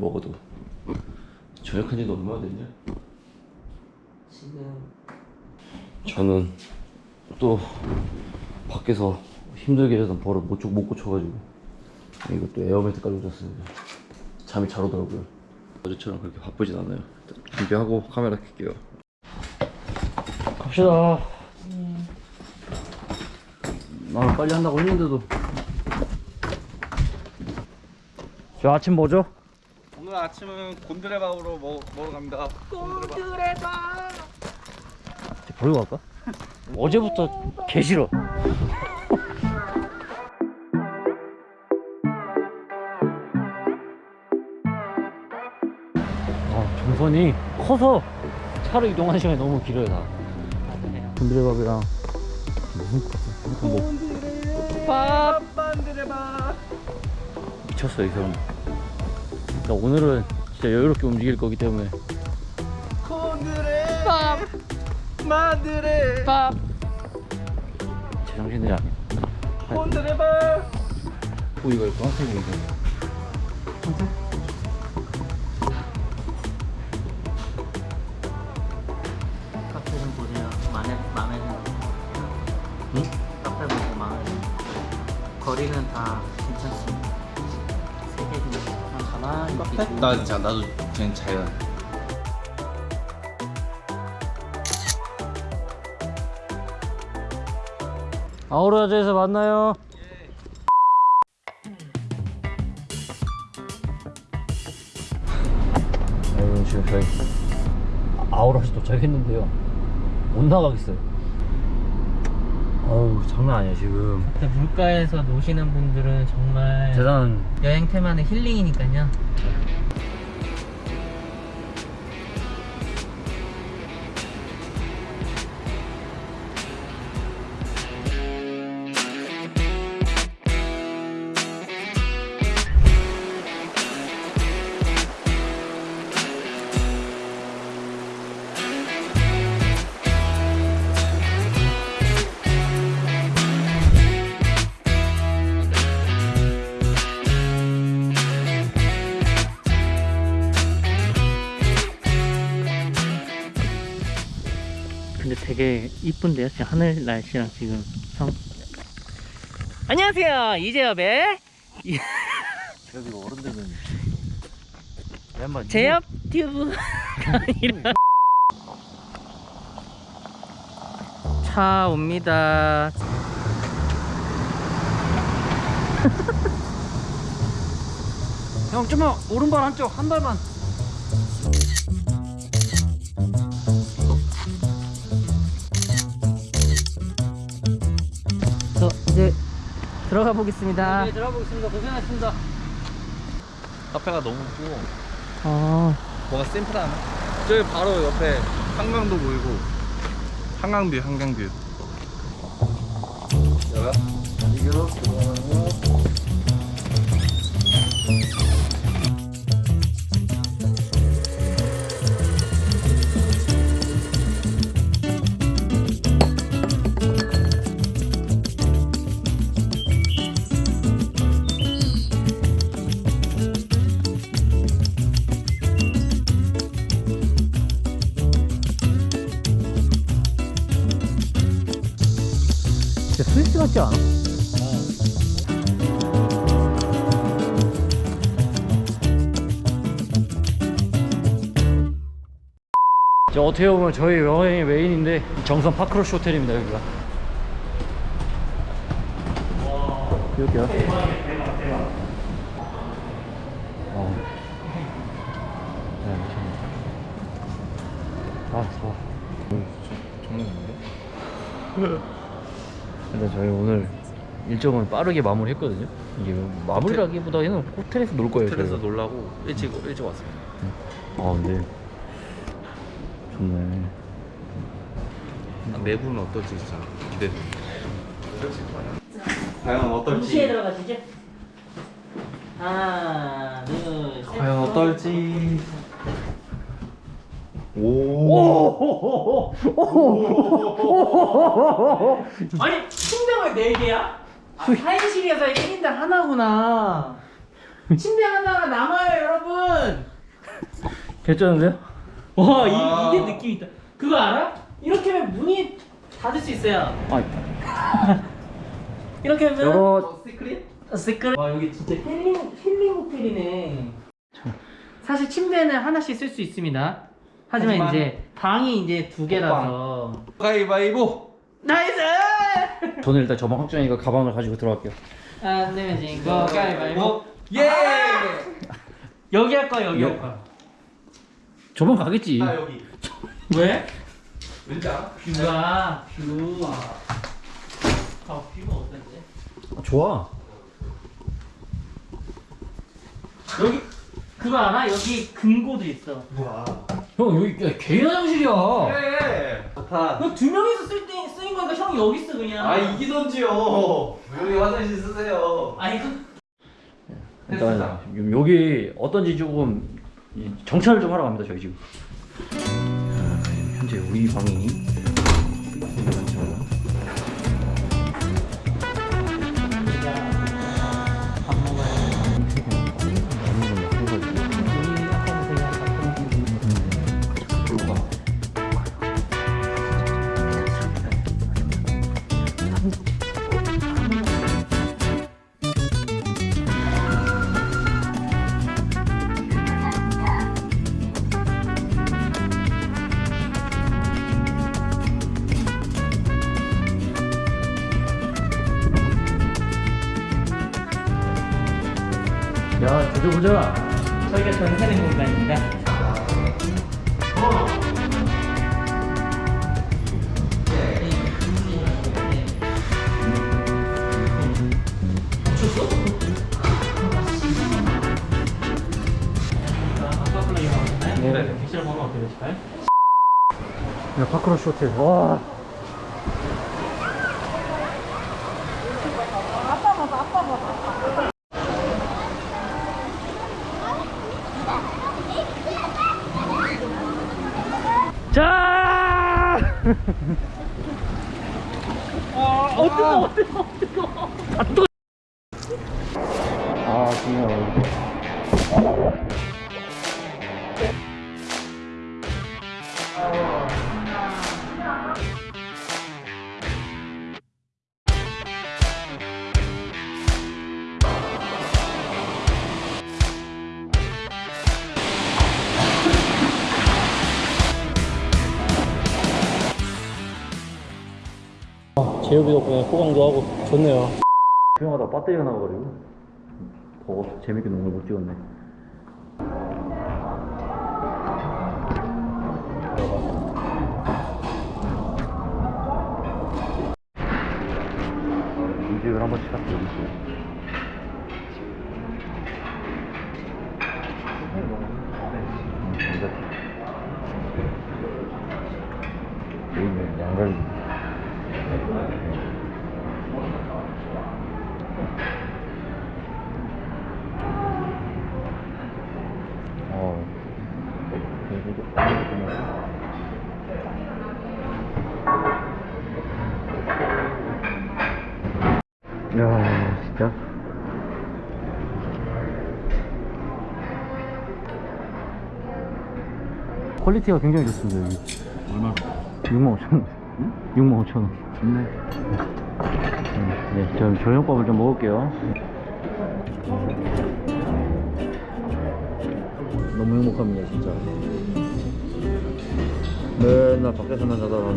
먹어도 저녁한 지도 얼마나 됐냐? 지금. 저는 또 밖에서 힘들게 자던 버릇 못, 고- 못 고쳐가지고 이것도 에어매트 깔고 잤습니다. 잠이 잘 오더라고요. 어제처럼 그렇게 바쁘진 않아요. 준비하고 카메라 켤게요. 갑시다. 나는 빨리 한다고 했는데도. 저 아침 뭐죠? 오늘 아침은 곤드레밥으로 먹, 먹으러 갑니다. 곤드레밥. 버리고 갈까? 어제부터 개 싫어. 아, 동선이 커서 차로 이동하는 시간이 너무 길어요, 다. 곤드레밥이랑 무슨 뭐밥 만드레밥. 미쳤어, 이 사람. 그러니까 오늘은 진짜 여유롭게 움직일 거기 때문에 곤드레밥. 만드레밥. 제 정신들이 아니야. 곤드레밥. 오, 이거 노란색이네. 카페 좀 보세요. 마음에 마음에 드는 응? 카페 보고 거리는 다. 나 진짜 나도 그냥 자연. 아우라즈에서 만나요. 여러분 지금 저희 아우라즈 도착했는데요. 못 나가겠어요. 어우 장난 아니야 지금. 근데 물가에서 노시는 분들은 정말 대단한 여행 테마는 힐링이니까요. 근데 되게 이쁜데요? 지금 하늘 날씨랑 지금 성. 안녕하세요 이재엽의 그래도 어른들은 제엽 튜브 차 옵니다. 형 좀만 오른발 한쪽 한 발만. 들어가 보겠습니다. 네 들어가 보겠습니다. 고생하셨습니다. 카페가 너무 크고 어, 뭐가 심플하네. 저기 바로 옆에 한강도 보이고 한강뷰 한강뷰. 여가 이기로 들어가고. 같지 않아? 저 어떻게 보면 저희 여행의 메인인데 정선 파크로시 호텔입니다 여기가. 여기요. 어. 네. 아, 좋아. 정말 근데 저희 오늘 일정은 빠르게 마무리했거든요. 이게 마무리라기보다는 호텔에서 놀 거예요. 호텔에서 저희가. 놀라고 일찍 일찍 왔습니다. 아 근데 좋네. 아, 내부는 어떨지 진짜 기대돼. 과연 어떨지. 들어가시죠. 하나, 둘, 셋. 과연 어떨지. 오. 아니, 침대가 왜 4개야? 아, 1인실이어서 1인당 하나구나. 침대 하나가 남아요 여러분 개쩌는데요? 와 아. 이, 이게 느낌 있다 그거 알아? 이렇게 하면 문이 닫을 수 있어요 아 이렇게 하면 여러 secret? 어, secret 와 여기 진짜 힐링 힐링 호텔이네 사실 침대는 하나씩 쓸 수 있습니다 하지만, 하지만 이제 방이 이제 두 개라서. 가위바위보. Nice! 저는 일단 저 방 확정이니까 가방을 가지고 들어갈게요. 안 되면 지금 거 가위바위보. 예! 여기 할 거야 여기 여- 할 거야. 저 방 가겠지. 나 여기. 왜? 왠지 알아? view가 view. 아, view가 어떤데? 아, 좋아. 여기 그거 알아? 여기 금고도 있어. 뭐야 형 여기 야, 개인 화장실이야. 그래. 좋다. 너두 명이서 쓸 때 쓰인 거니까 형이 여기 있어 그냥. 아 이기던지요. 여기 화장실 쓰세요. 아 이거 일단 요- 여기 어떤지 조금 이 정찰을 좀 하러 갑니다 저희 지금. 자, 현재 우리 방이 보자. 저희가 전세된 공간입니다 네. 객실 번호 어떻게 되실까요? 야, 파크로시 호텔. 와. 아, 어 뜨거 어뜨거 어뜨거 아, 제육이 덕분에 호강도 하고 좋네요. 조용하다 배터리가 나와가지고 더워서 재밌게 농을 못 찍었네. quality가 굉장히 좋습니다, 여기. 얼마? 6만 5천 원. 6만 5천 원. 좋네. 네, 저 저녁밥을 좀 먹을게요. 너무 행복합니다, 진짜. 맨날 밖에서만 자다가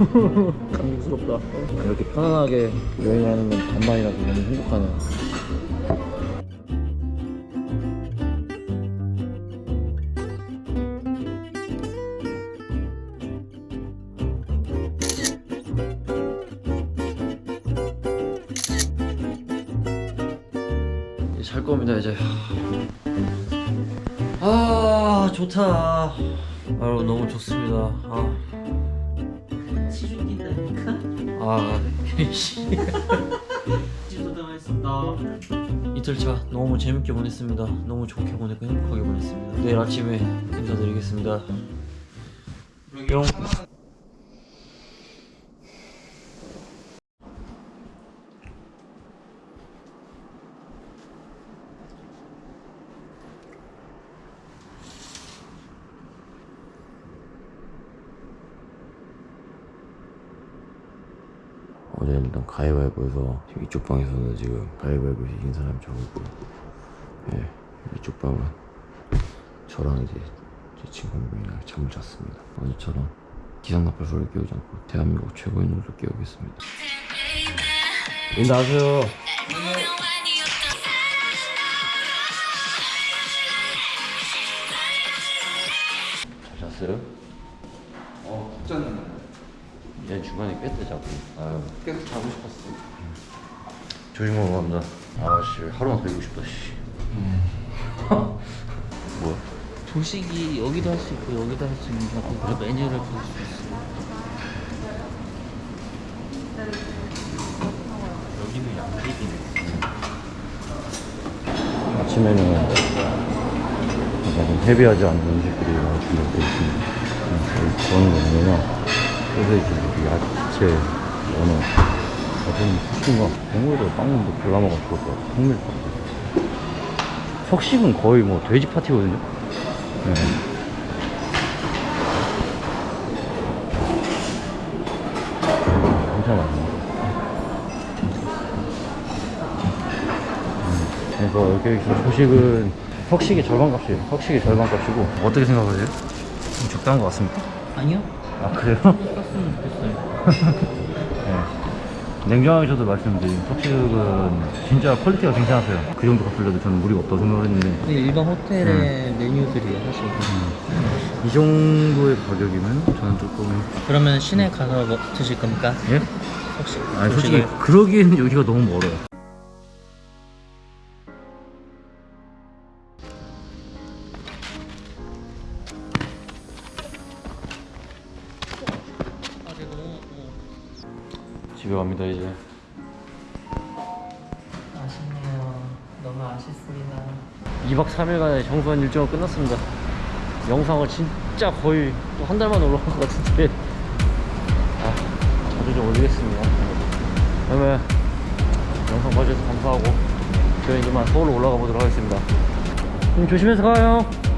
감격스럽다. 이렇게 편안하게 여행하는 건 간만이라서 너무 행복하네요. 잘 겁니다 이제. 아 좋다. 아유 너무 좋습니다. 아, 치죽인다니까? 아 했습니다. 이틀 차 너무 재밌게 보냈습니다. 너무 좋게 보냈고 행복하게 보냈습니다. 내일 아침에 인사드리겠습니다. 뿅 일단 가위바위보에서 지금 이쪽 방에서는 지금 가위바위보 이긴 사람이 저거고 예, 이쪽 방은 저랑 이제 제 친구 한 명이랑 잠을 잤습니다 어제처럼 기상 나팔 소리 깨우지 않고 대한민국 최고의 노래를 깨우겠습니다 인사하세요 잘 잤어요? 어, 푹 잤는데. 얘 중간에 깼대 자꾸 아유 계속 자고 싶었어. 조심하고 갑니다 아씨 하루만 더 있고 싶다 씨 뭐야 조식이 여기도 할 수 있고 여기도 할 수 있는 거 그래 메뉴를 볼 수 있어. 여기는 양식이네. 아침에는 약간 헤비하지 않은 음식들이 많이 준비되어 있습니다. 음, 저는 뭐 냐면 소세지, 야채, 연어, 어떤 푸신거 국물도 빵도 골라먹으면 좋을 것 같아요. 통밀빵. 석식은 거의 뭐 돼지 파티거든요. 네. 엄청 많네. 그래서 여기 있는 조식은 석식의 절반 값이에요. 석식의 절반 값이고 어떻게 생각하세요? 좀 적당한 것 같습니까? 아니요? 아 그래요? 네. 냉정하게 저도 말씀드린 석식은 진짜 quality가 괜찮았어요. 그 정도 값을려도 저는 무리가 없다고 생각을 했는데 근데 일반 호텔의 메뉴들이에요 사실. 이 정도의 가격이면 저는 조금 그러면 시내 가서 뭐 드실 겁니까? 예? 혹시 아니 솔직히 그러기에는 여기가 너무 멀어요. 너무 아쉽습니다. 2박 3일간의 정수한 일정은 끝났습니다. 영상을 진짜 거의 또한달 만에 올라온 것 같은데 아, 자주 좀 올리겠습니다. 그러면 영상 봐주셔서 감사하고 저희 이만 서울로 올라가 보도록 하겠습니다. 좀 조심해서 가요.